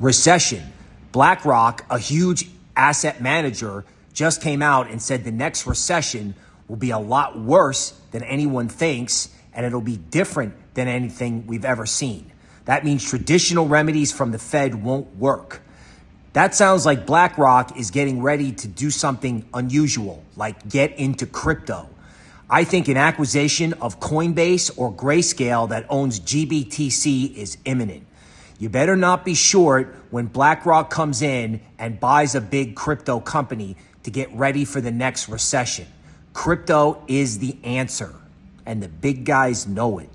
recession. BlackRock, a huge asset manager, just came out and said the next recession will be a lot worse than anyone thinks, and it'll be different than anything we've ever seen. That means traditional remedies from the Fed won't work. That sounds like BlackRock is getting ready to do something unusual, like get into crypto. I think an acquisition of Coinbase or Grayscale that owns GBTC is imminent. You better not be short when BlackRock comes in and buys a big crypto company to get ready for the next recession. Crypto is the answer, and the big guys know it.